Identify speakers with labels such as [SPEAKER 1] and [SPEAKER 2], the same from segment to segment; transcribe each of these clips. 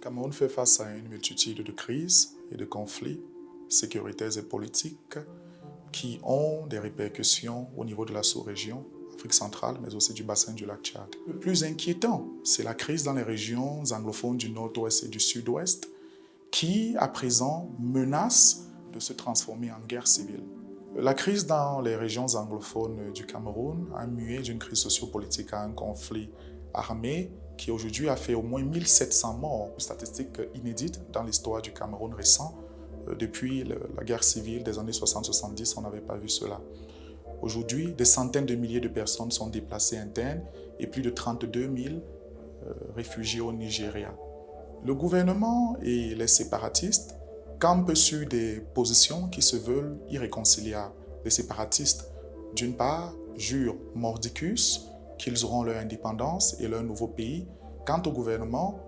[SPEAKER 1] Cameroun fait face à une multitude de crises et de conflits sécuritaires et politiques qui ont des répercussions au niveau de la sous-région, Afrique centrale, mais aussi du bassin du lac Tchad. Le plus inquiétant, c'est la crise dans les régions anglophones du nord-ouest et du sud-ouest qui, à présent, menace de se transformer en guerre civile. La crise dans les régions anglophones du Cameroun a mué d'une crise sociopolitique à un conflit armé qui aujourd'hui a fait au moins 1700 morts, une statistique inédite dans l'histoire du Cameroun récent. Euh, depuis la guerre civile des années 60-70, on n'avait pas vu cela. Aujourd'hui, des centaines de milliers de personnes sont déplacées internes et plus de 32 000 euh, réfugiés au Nigeria. Le gouvernement et les séparatistes campent sur des positions qui se veulent irréconciliables. Les séparatistes, d'une part, jurent mordicus qu'ils auront leur indépendance et leur nouveau pays. Quant au gouvernement,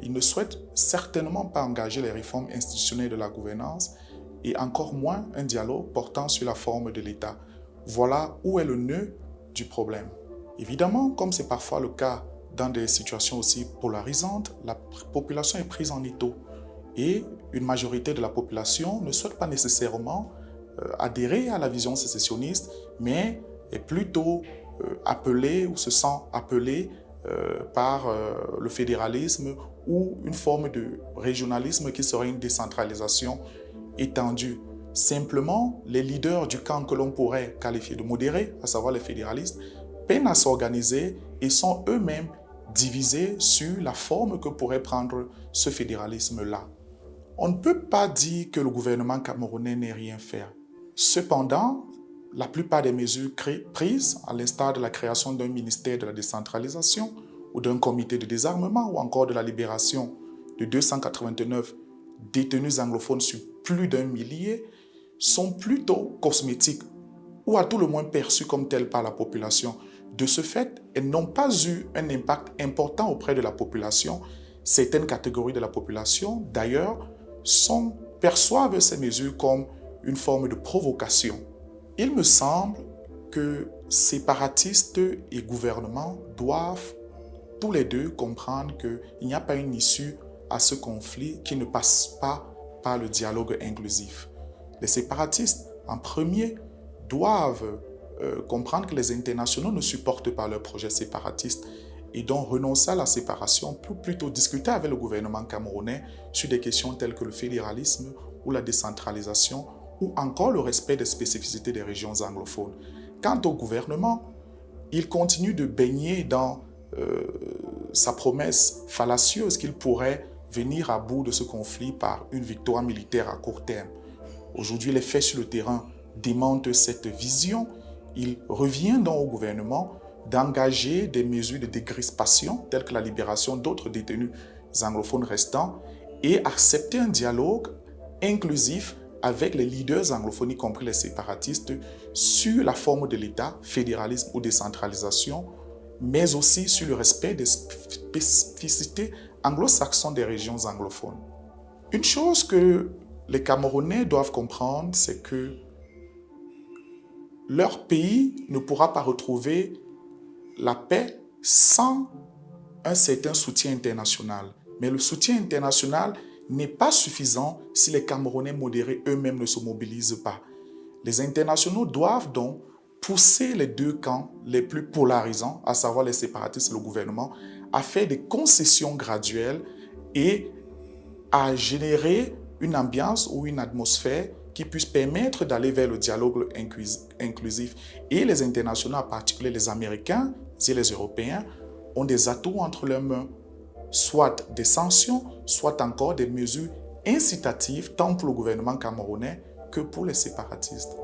[SPEAKER 1] il ne souhaite certainement pas engager les réformes institutionnelles de la gouvernance et encore moins un dialogue portant sur la forme de l'État. Voilà où est le nœud du problème. Évidemment, comme c'est parfois le cas dans des situations aussi polarisantes, la population est prise en étau et une majorité de la population ne souhaite pas nécessairement euh, adhérer à la vision sécessionniste, mais est plutôt euh, appelée ou se sent appelée par le fédéralisme ou une forme de régionalisme qui serait une décentralisation étendue. Simplement, les leaders du camp que l'on pourrait qualifier de modéré, à savoir les fédéralistes, peinent à s'organiser et sont eux-mêmes divisés sur la forme que pourrait prendre ce fédéralisme-là. On ne peut pas dire que le gouvernement camerounais n'ait rien fait. Cependant, la plupart des mesures prises, à l'instar de la création d'un ministère de la décentralisation ou d'un comité de désarmement ou encore de la libération de 289 détenus anglophones sur plus d'un millier, sont plutôt cosmétiques ou à tout le moins perçues comme telles par la population. De ce fait, elles n'ont pas eu un impact important auprès de la population. Certaines catégories de la population, d'ailleurs, perçoivent ces mesures comme une forme de provocation. Il me semble que séparatistes et gouvernements doivent tous les deux comprendre qu'il n'y a pas une issue à ce conflit qui ne passe pas par le dialogue inclusif. Les séparatistes, en premier, doivent euh, comprendre que les internationaux ne supportent pas leur projet séparatiste et donc renoncer à la séparation pour plutôt discuter avec le gouvernement camerounais sur des questions telles que le fédéralisme ou la décentralisation encore le respect des spécificités des régions anglophones. Quant au gouvernement, il continue de baigner dans euh, sa promesse fallacieuse qu'il pourrait venir à bout de ce conflit par une victoire militaire à court terme. Aujourd'hui, les faits sur le terrain démentent cette vision. Il revient donc au gouvernement d'engager des mesures de décrispation telles que la libération d'autres détenus anglophones restants et accepter un dialogue inclusif avec les leaders anglophones, y compris les séparatistes, sur la forme de l'État, fédéralisme ou décentralisation, mais aussi sur le respect des spécificités anglo-saxonnes des régions anglophones. Une chose que les Camerounais doivent comprendre, c'est que leur pays ne pourra pas retrouver la paix sans un certain soutien international. Mais le soutien international n'est pas suffisant si les Camerounais modérés eux-mêmes ne se mobilisent pas. Les internationaux doivent donc pousser les deux camps les plus polarisants, à savoir les séparatistes et le gouvernement, à faire des concessions graduelles et à générer une ambiance ou une atmosphère qui puisse permettre d'aller vers le dialogue inclusif. Et les internationaux, en particulier les Américains et les Européens, ont des atouts entre leurs mains, soit des sanctions, soit encore des mesures incitatives tant pour le gouvernement camerounais que pour les séparatistes.